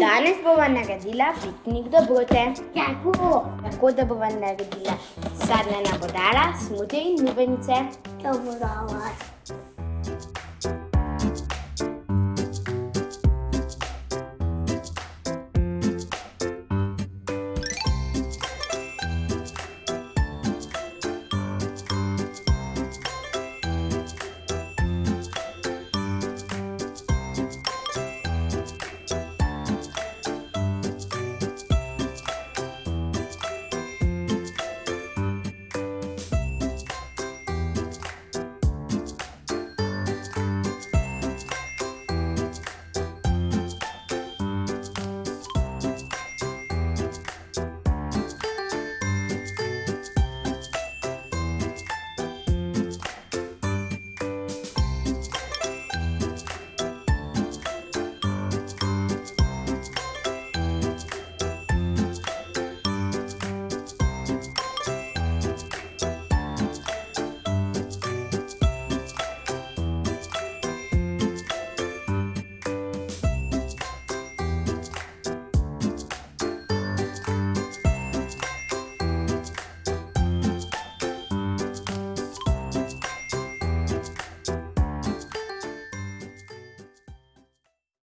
Danes bova naredila piknik dobrote. Kako? Tako, da bova naredila sadne nabodala, smute in lubenice. Dobro.